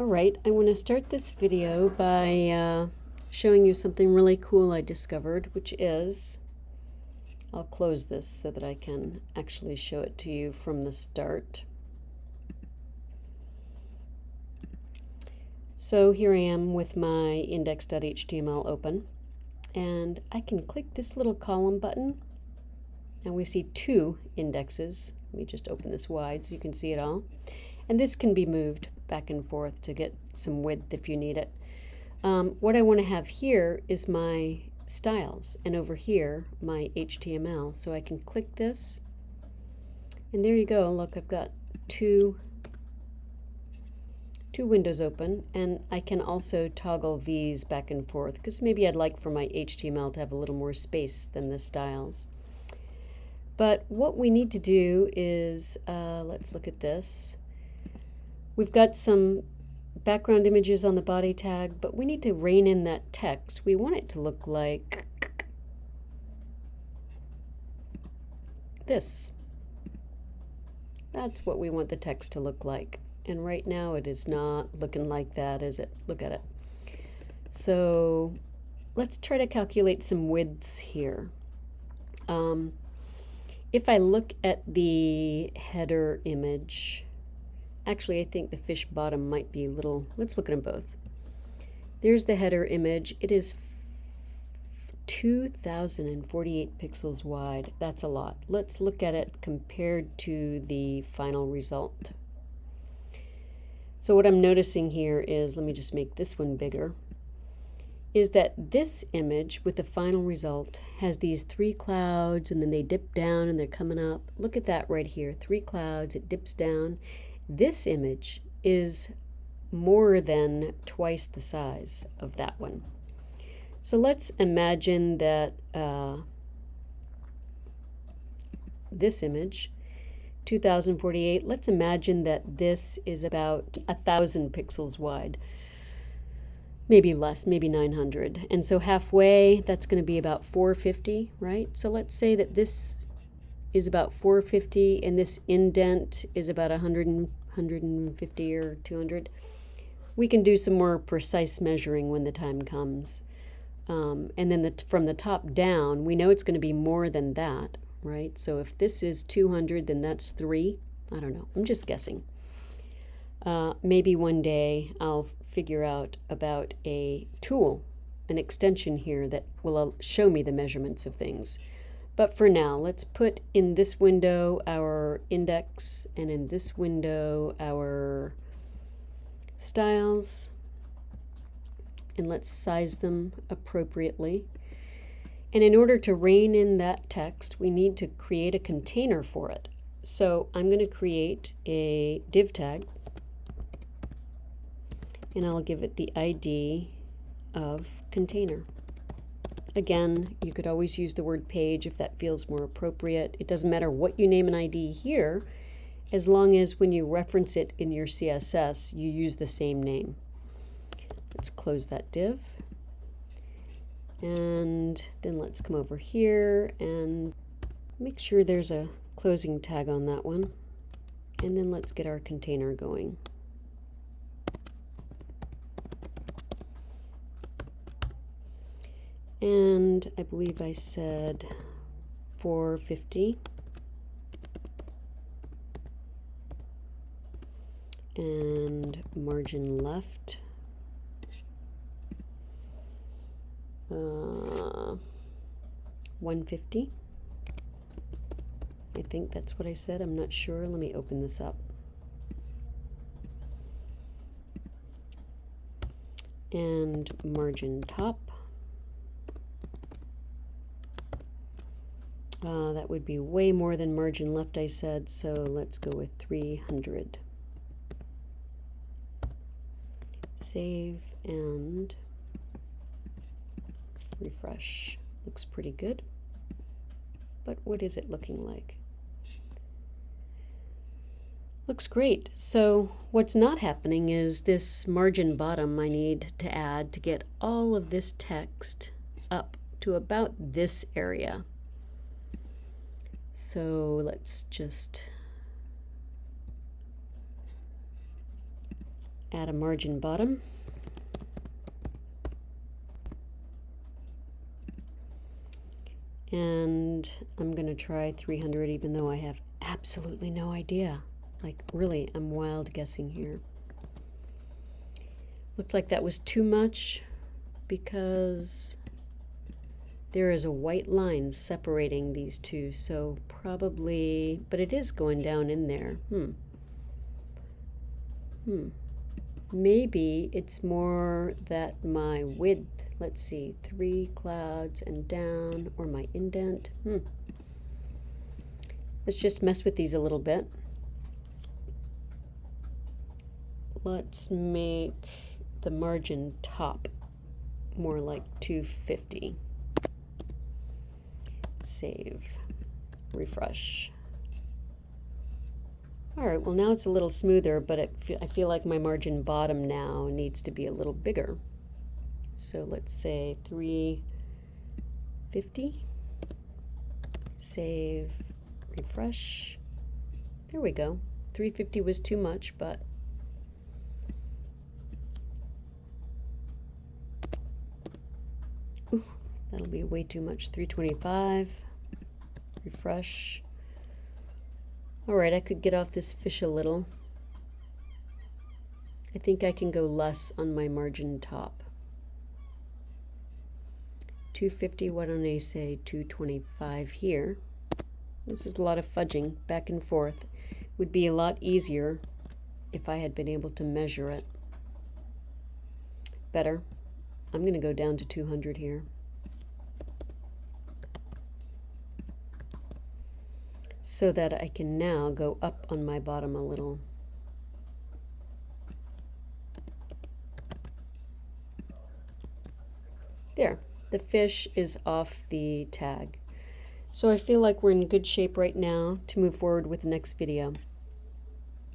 Alright, I want to start this video by uh, showing you something really cool I discovered, which is, I'll close this so that I can actually show it to you from the start. So here I am with my index.html open, and I can click this little column button. and we see two indexes. Let me just open this wide so you can see it all. And this can be moved back and forth to get some width if you need it. Um, what I want to have here is my styles and over here my HTML. So I can click this and there you go. Look, I've got two two windows open and I can also toggle these back and forth because maybe I'd like for my HTML to have a little more space than the styles. But what we need to do is, uh, let's look at this. We've got some background images on the body tag, but we need to rein in that text. We want it to look like this. That's what we want the text to look like. And right now it is not looking like that, is it? Look at it. So let's try to calculate some widths here. Um, if I look at the header image, Actually, I think the fish bottom might be a little, let's look at them both. There's the header image. It is 2048 pixels wide. That's a lot. Let's look at it compared to the final result. So what I'm noticing here is, let me just make this one bigger, is that this image with the final result has these three clouds and then they dip down and they're coming up. Look at that right here. Three clouds, it dips down this image is more than twice the size of that one. So let's imagine that uh, this image, 2048, let's imagine that this is about a thousand pixels wide, maybe less, maybe 900. And so halfway, that's going to be about 450, right? So let's say that this is about 450 and this indent is about 100 150 or 200. We can do some more precise measuring when the time comes. Um, and then the, from the top down, we know it's going to be more than that, right? So if this is 200, then that's 3. I don't know. I'm just guessing. Uh, maybe one day I'll figure out about a tool, an extension here that will uh, show me the measurements of things. But for now, let's put in this window our index and in this window our styles and let's size them appropriately. And in order to rein in that text, we need to create a container for it. So I'm going to create a div tag and I'll give it the ID of container. Again, you could always use the word page if that feels more appropriate. It doesn't matter what you name an ID here, as long as when you reference it in your CSS, you use the same name. Let's close that div. And then let's come over here and make sure there's a closing tag on that one. And then let's get our container going. And I believe I said 450 and margin left. Uh, 150 I think that's what I said. I'm not sure. Let me open this up. And margin top Uh, that would be way more than margin left, I said, so let's go with 300. Save and refresh. Looks pretty good. But what is it looking like? Looks great. So what's not happening is this margin bottom I need to add to get all of this text up to about this area. So let's just add a margin bottom. And I'm going to try 300 even though I have absolutely no idea. Like, really, I'm wild guessing here. Looks like that was too much because there is a white line separating these two, so probably, but it is going down in there. Hmm. Hmm. Maybe it's more that my width, let's see, three clouds and down, or my indent. Hmm. Let's just mess with these a little bit. Let's make the margin top more like 250. Save, refresh. All right, well now it's a little smoother, but I feel like my margin bottom now needs to be a little bigger. So let's say 350. Save, refresh. There we go. 350 was too much, but Ooh, that'll be way too much. 325. Refresh. Alright, I could get off this fish a little. I think I can go less on my margin top. 250, why don't I say 225 here? This is a lot of fudging back and forth. Would be a lot easier if I had been able to measure it better. I'm going to go down to 200 here. So that I can now go up on my bottom a little. There, the fish is off the tag. So I feel like we're in good shape right now to move forward with the next video.